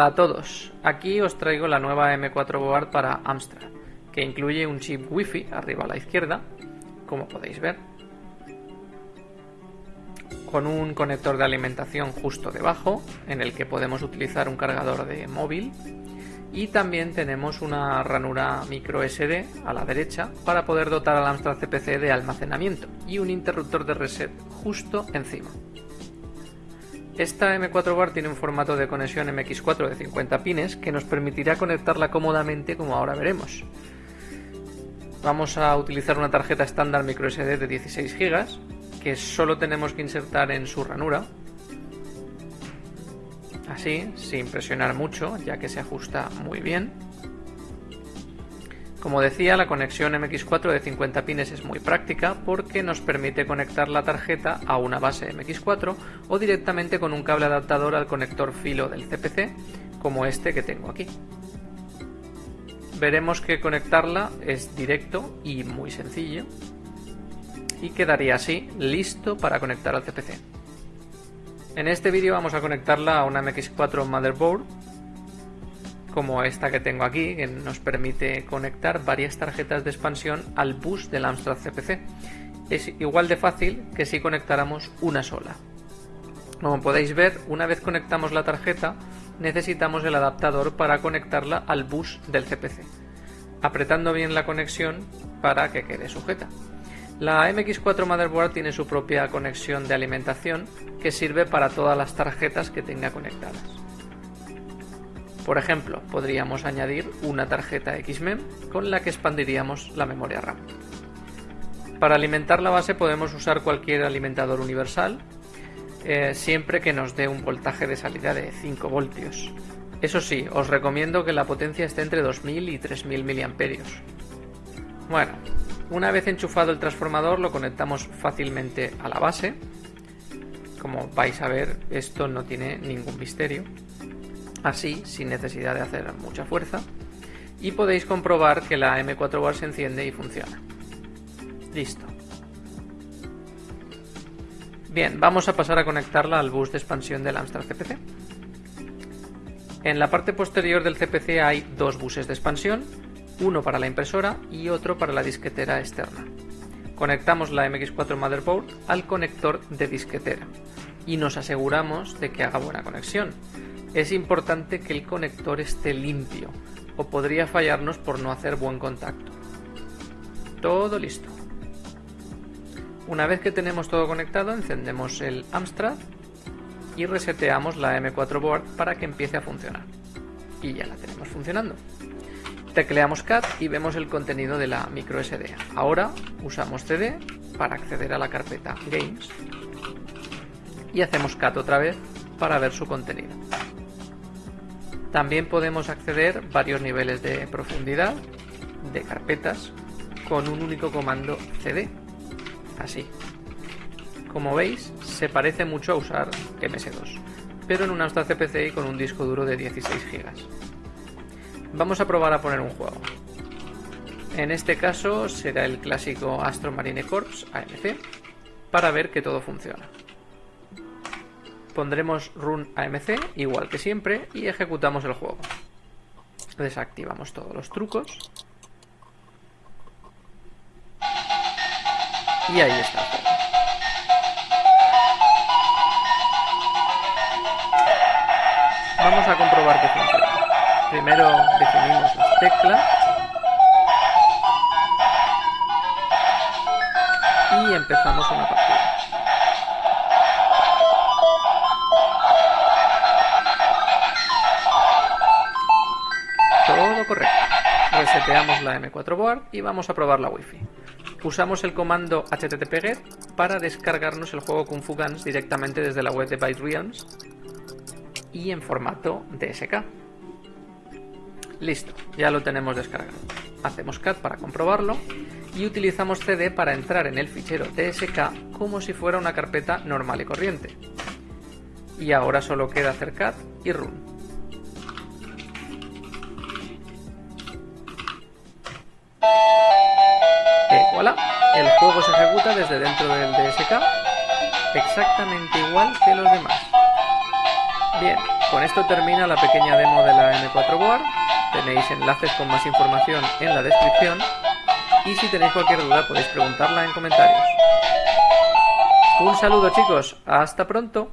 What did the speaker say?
Hola a todos, aquí os traigo la nueva M4 Board para Amstrad, que incluye un chip Wi-Fi arriba a la izquierda, como podéis ver, con un conector de alimentación justo debajo, en el que podemos utilizar un cargador de móvil, y también tenemos una ranura micro SD a la derecha para poder dotar al Amstrad CPC de almacenamiento y un interruptor de reset justo encima. Esta M4 Bar tiene un formato de conexión MX4 de 50 pines que nos permitirá conectarla cómodamente como ahora veremos. Vamos a utilizar una tarjeta estándar microSD de 16 GB que solo tenemos que insertar en su ranura. Así, sin presionar mucho, ya que se ajusta muy bien. Como decía, la conexión MX4 de 50 pines es muy práctica porque nos permite conectar la tarjeta a una base MX4 o directamente con un cable adaptador al conector filo del CPC, como este que tengo aquí. Veremos que conectarla es directo y muy sencillo y quedaría así listo para conectar al CPC. En este vídeo vamos a conectarla a una MX4 Motherboard como esta que tengo aquí, que nos permite conectar varias tarjetas de expansión al bus del Amstrad CPC. Es igual de fácil que si conectáramos una sola. Como podéis ver, una vez conectamos la tarjeta, necesitamos el adaptador para conectarla al bus del CPC, apretando bien la conexión para que quede sujeta. La MX4 Motherboard tiene su propia conexión de alimentación que sirve para todas las tarjetas que tenga conectadas. Por ejemplo, podríamos añadir una tarjeta XMEM con la que expandiríamos la memoria RAM. Para alimentar la base podemos usar cualquier alimentador universal, eh, siempre que nos dé un voltaje de salida de 5 voltios. Eso sí, os recomiendo que la potencia esté entre 2000 y 3000 mAh. Bueno, una vez enchufado el transformador lo conectamos fácilmente a la base. Como vais a ver, esto no tiene ningún misterio así sin necesidad de hacer mucha fuerza y podéis comprobar que la M4 Bar se enciende y funciona. Listo. Bien, vamos a pasar a conectarla al bus de expansión del Amstrad CPC. En la parte posterior del CPC hay dos buses de expansión, uno para la impresora y otro para la disquetera externa. Conectamos la MX4 Motherboard al conector de disquetera y nos aseguramos de que haga buena conexión, es importante que el conector esté limpio o podría fallarnos por no hacer buen contacto. Todo listo. Una vez que tenemos todo conectado, encendemos el Amstrad y reseteamos la M4 Board para que empiece a funcionar. Y ya la tenemos funcionando. Tecleamos CAT y vemos el contenido de la micro SD. Ahora usamos CD para acceder a la carpeta Games y hacemos CAT otra vez para ver su contenido. También podemos acceder varios niveles de profundidad de carpetas con un único comando cd. Así. Como veis, se parece mucho a usar MS2, pero en un Amstrad CPC y con un disco duro de 16 GB. Vamos a probar a poner un juego. En este caso será el clásico Astro Marine Corps AMC para ver que todo funciona pondremos run AMC, igual que siempre, y ejecutamos el juego. Desactivamos todos los trucos. Y ahí está. Vamos a comprobar que funciona. Primero definimos las teclas. Y empezamos una Reseteamos la M4 Board y vamos a probar la Wi-Fi. Usamos el comando httpget para descargarnos el juego Kung Fu Guns directamente desde la web de Byte Realms y en formato DSK. Listo, ya lo tenemos descargado. Hacemos cat para comprobarlo y utilizamos cd para entrar en el fichero DSK como si fuera una carpeta normal y corriente. Y ahora solo queda hacer cat y run. El juego se ejecuta desde dentro del DSK exactamente igual que los demás. Bien, Con esto termina la pequeña demo de la M4 Board. Tenéis enlaces con más información en la descripción. Y si tenéis cualquier duda podéis preguntarla en comentarios. Un saludo chicos, hasta pronto.